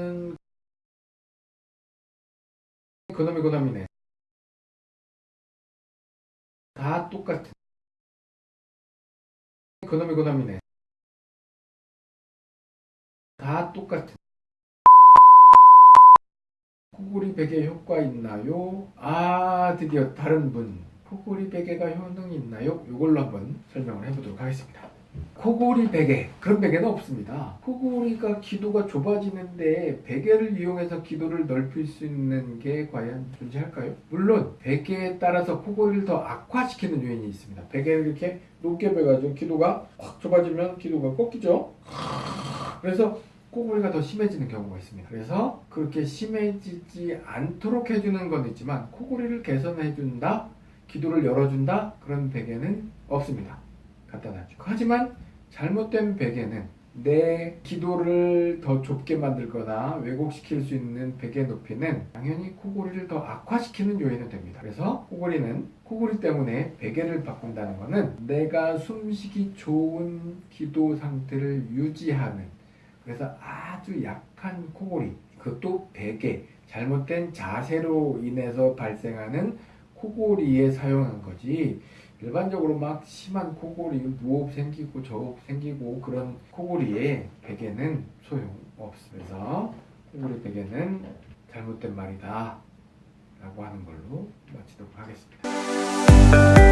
그러면은 그놈이 그놈이네. 다 똑같은. 그놈이 그놈이네. 다 똑같은. 코골이 베개 효과 있나요? 아 드디어 다른 분 코골이 베개가 효능 있나요? 이걸로 한번 설명을 해보도록 하겠습니다. 코골이 베개 그런 베개는 없습니다. 코골이가 기도가 좁아지는데 베개를 이용해서 기도를 넓힐 수 있는 게 과연 존재할까요? 물론 베개에 따라서 코골이를 더 악화시키는 요인이 있습니다. 베개를 이렇게 높게 베가지고 기도가 확 좁아지면 기도가 꺾이죠. 그래서 코골이가 더 심해지는 경우가 있습니다. 그래서 그렇게 심해지지 않도록 해주는 건 있지만 코골이를 개선해준다, 기도를 열어준다 그런 베개는 없습니다. 간단하죠. 하지만 잘못된 베개는 내 기도를 더 좁게 만들거나 왜곡시킬 수 있는 베개 높이는 당연히 코골이를 더 악화시키는 요인이 됩니다. 그래서 코골이는 코골이 때문에 베개를 바꾼다는 것은 내가 숨쉬기 좋은 기도 상태를 유지하는 그래서 아주 약한 코골이 그것도 베개 잘못된 자세로 인해서 발생하는 코골이에 사용한 거지 일반적으로 막 심한 코골이 무호흡 생기고 저호흡 생기고 그런 코골이에 베개는 소용없습니다. 코골이 베개는 잘못된 말이다 라고 하는 걸로 마치도록 하겠습니다.